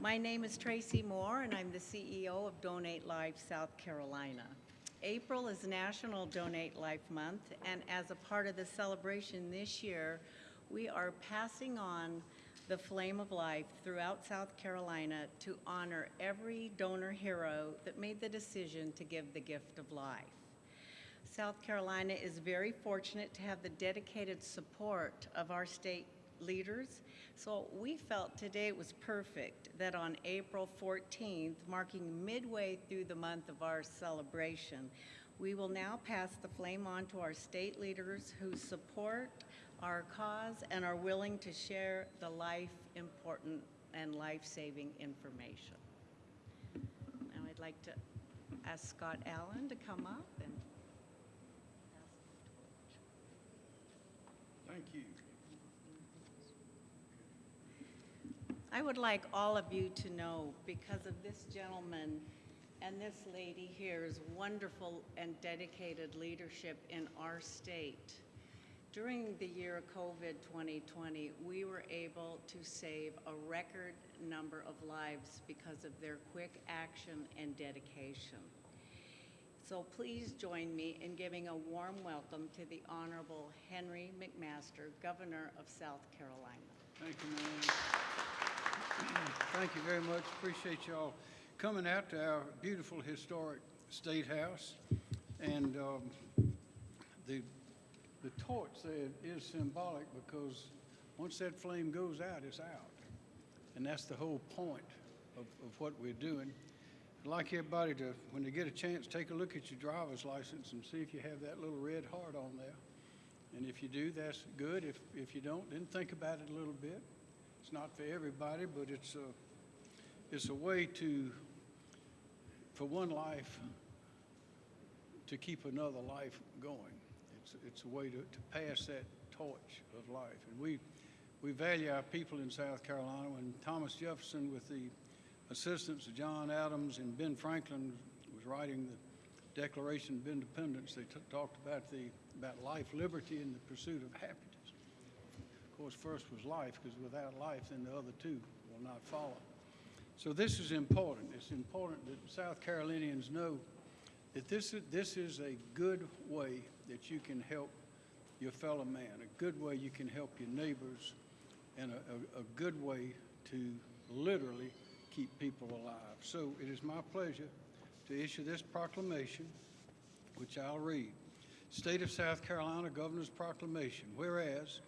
My name is Tracy Moore, and I'm the CEO of Donate Life South Carolina. April is National Donate Life Month, and as a part of the celebration this year, we are passing on the flame of life throughout South Carolina to honor every donor hero that made the decision to give the gift of life. South Carolina is very fortunate to have the dedicated support of our state leaders. So we felt today it was perfect that on April 14th, marking midway through the month of our celebration, we will now pass the flame on to our state leaders who support our cause and are willing to share the life important and life-saving information. Now I'd like to ask Scott Allen to come up and. Thank you. I would like all of you to know, because of this gentleman and this lady here's wonderful and dedicated leadership in our state, during the year of COVID 2020, we were able to save a record number of lives because of their quick action and dedication. So please join me in giving a warm welcome to the Honorable Henry McMaster, Governor of South Carolina. Thank you, ma'am. Thank you very much. Appreciate y'all coming out to our beautiful historic State House. And um, the, the torch there is symbolic because once that flame goes out, it's out. And that's the whole point of, of what we're doing. I'd like everybody to, when they get a chance, take a look at your driver's license and see if you have that little red heart on there. And if you do, that's good. If, if you don't, then think about it a little bit. It's not for everybody, but it's a, it's a way to, for one life, to keep another life going. It's, it's a way to, to pass that torch of life. And we, we value our people in South Carolina. When Thomas Jefferson, with the assistance of John Adams and Ben Franklin, was writing the Declaration of Independence, they talked about the about life, liberty, and the pursuit of happiness. Course, first was life, because without life, then the other two will not follow. So this is important. It's important that South Carolinians know that this is, this is a good way that you can help your fellow man, a good way you can help your neighbors, and a, a, a good way to literally keep people alive. So it is my pleasure to issue this proclamation, which I'll read. State of South Carolina Governor's Proclamation. Whereas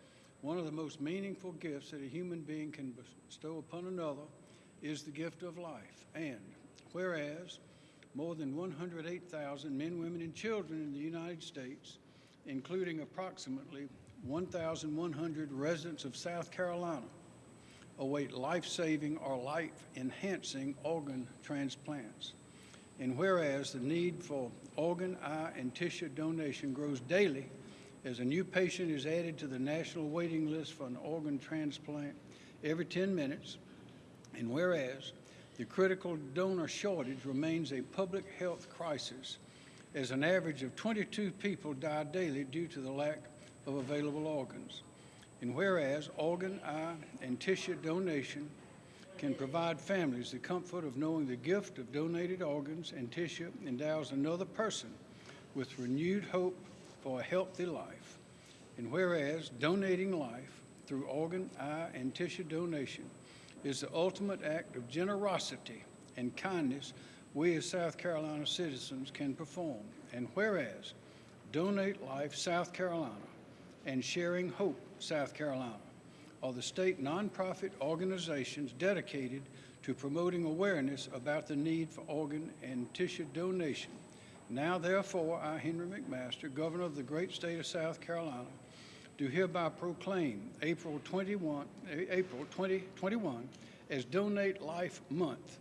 one of the most meaningful gifts that a human being can bestow upon another is the gift of life. And whereas more than 108,000 men, women, and children in the United States, including approximately 1,100 residents of South Carolina, await life-saving or life-enhancing organ transplants. And whereas the need for organ, eye, and tissue donation grows daily as a new patient is added to the national waiting list for an organ transplant every 10 minutes, and whereas the critical donor shortage remains a public health crisis as an average of 22 people die daily due to the lack of available organs. And whereas organ, eye, and tissue donation can provide families the comfort of knowing the gift of donated organs and tissue endows another person with renewed hope for a healthy life. And whereas donating life through organ, eye, and tissue donation is the ultimate act of generosity and kindness we as South Carolina citizens can perform. And whereas Donate Life South Carolina and Sharing Hope South Carolina are the state nonprofit organizations dedicated to promoting awareness about the need for organ and tissue donation. Now, therefore, I, Henry McMaster, Governor of the great state of South Carolina, do hereby proclaim April 21, April 2021 as Donate Life Month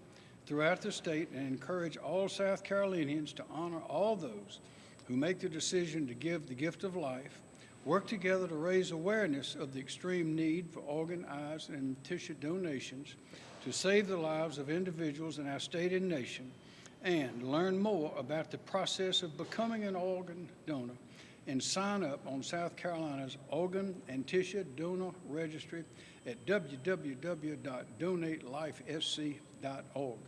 throughout the state and encourage all South Carolinians to honor all those who make the decision to give the gift of life work together to raise awareness of the extreme need for organ, eyes, and tissue donations to save the lives of individuals in our state and nation, and learn more about the process of becoming an organ donor and sign up on South Carolina's Organ and Tissue Donor Registry at www.donatelifesc.org.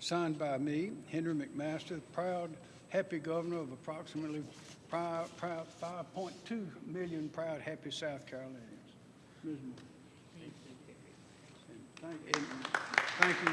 Signed by me, Henry McMaster, proud, happy governor of approximately proud, proud 5.2 million proud, happy South Carolinians. Ms. Moore. Thank you.